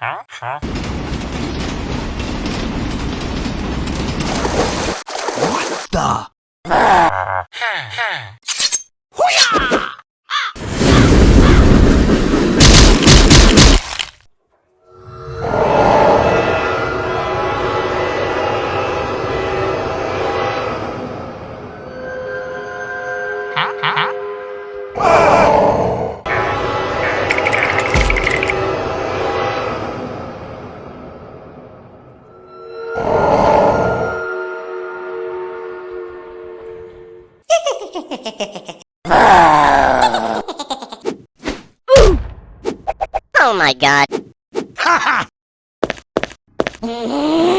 Huh? Huh? What the? Oh my god. Ha ha!